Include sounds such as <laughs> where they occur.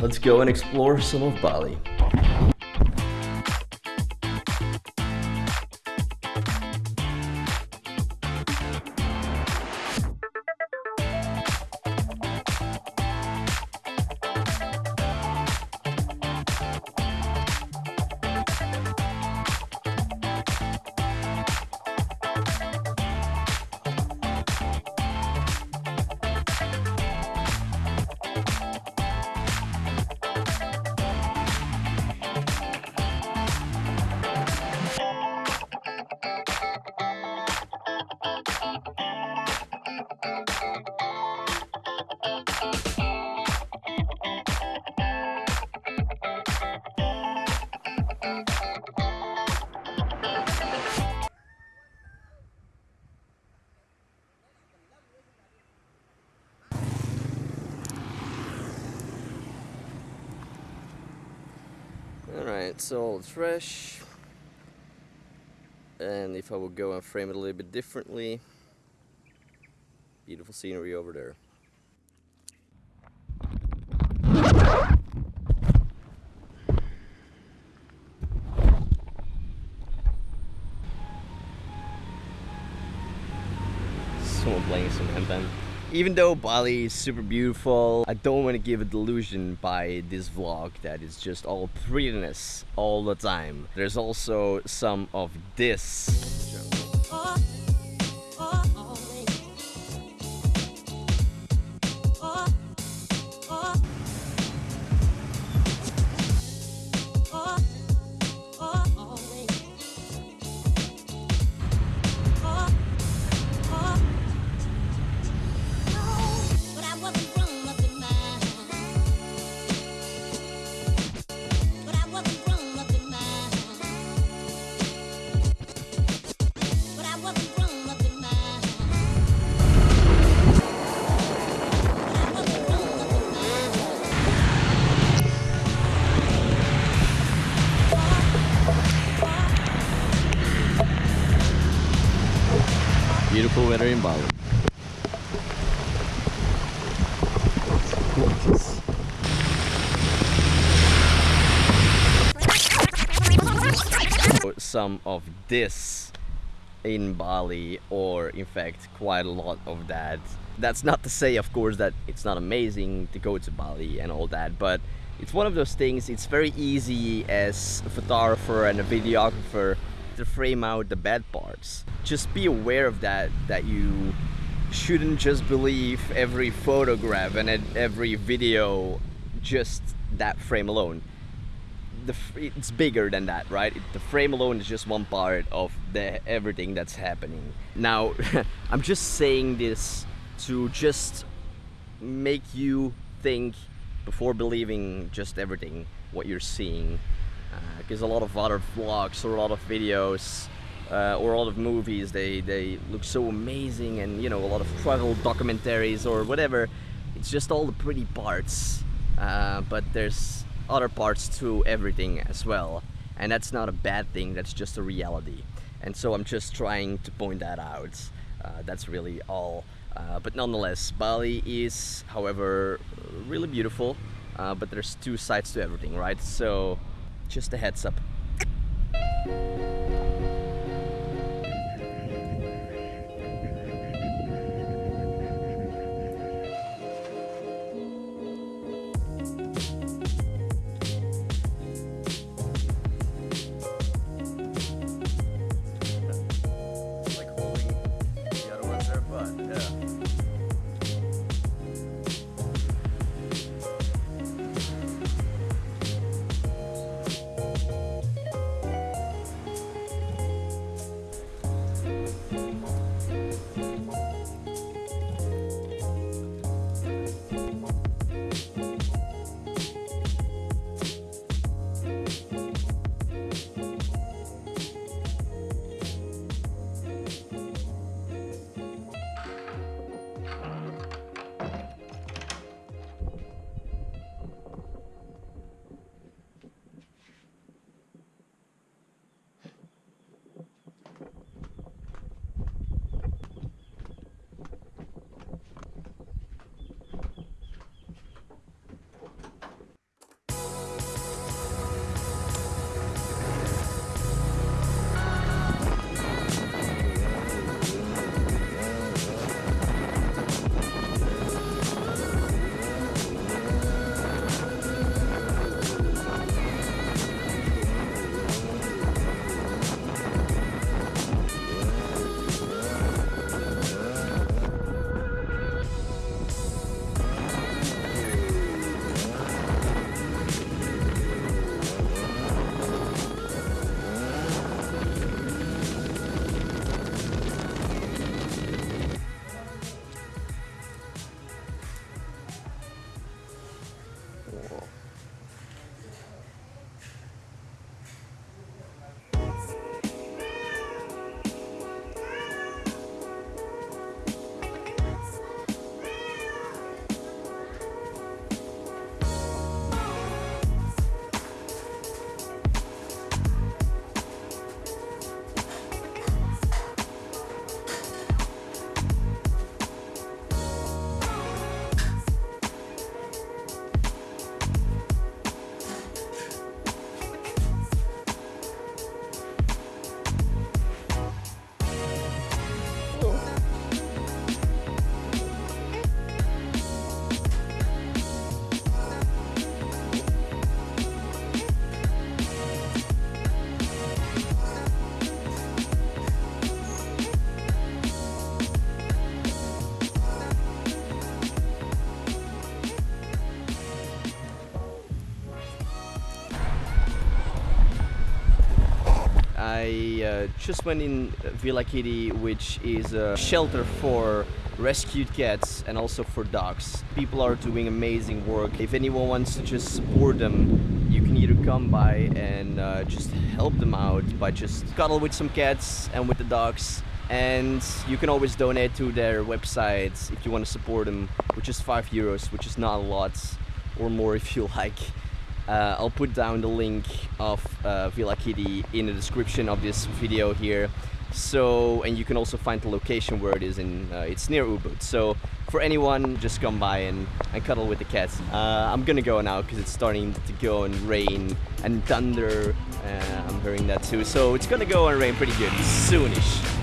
let's go and explore some of Bali. Alright, so it's fresh. And if I would go and frame it a little bit differently, beautiful scenery over there. Someone playing some anthem. Even though Bali is super beautiful, I don't want to give a delusion by this vlog that it's just all prettiness all the time. There's also some of this. But weather in Bali. Some of this in Bali, or in fact, quite a lot of that. That's not to say, of course, that it's not amazing to go to Bali and all that, but it's one of those things, it's very easy as a photographer and a videographer to frame out the bad parts. Just be aware of that, that you shouldn't just believe every photograph and every video just that frame alone. The, it's bigger than that, right? It- The frame alone is just one part of the everything that's happening. Now, <laughs> I'm just saying this to just make you think before believing just everything what you're seeing because a lot of other vlogs or a lot of videos uh, or a lot of movies. They they look so amazing and you know a lot of travel documentaries or whatever. It's just all the pretty parts uh, but there's other parts to everything as well. And that's not a bad thing that's just a reality. And so i'm just trying to point that out. Uh, that's really all. Uh, but nonetheless bali is however really beautiful uh, but there's two sides to everything right? So just a heads up uh, just went in Villa Kitty, which is a shelter for rescued cats and also for dogs. People are doing amazing work. If anyone wants to just support them, you can either come by and uh, just help them out by just cuddle with some cats and with the dogs. And you can always donate to their websites if you want to support them, which is five euros, which is not a lot, or more if you <laughs> like. Uh, I'll put down the link of uh, Villa Kitty in the description of this video here. So, and you can also find the location where it is in, uh, it's near Ubud. So, for anyone, just come by and, and cuddle with the cats. Uh, I'm gonna go now because it's starting to go and rain and thunder. Uh, I'm hearing that too. So, it's gonna go and rain pretty good soonish.